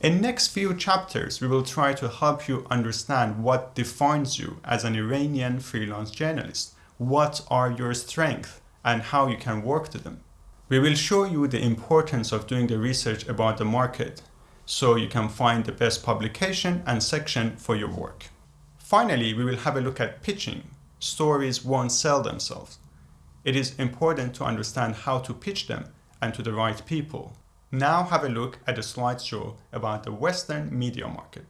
In next few chapters, we will try to help you understand what defines you as an Iranian freelance journalist, what are your strengths, and how you can work to them. We will show you the importance of doing the research about the market so you can find the best publication and section for your work. Finally, we will have a look at pitching. Stories won't sell themselves. It is important to understand how to pitch them and to the right people. Now have a look at a slideshow about the Western media market.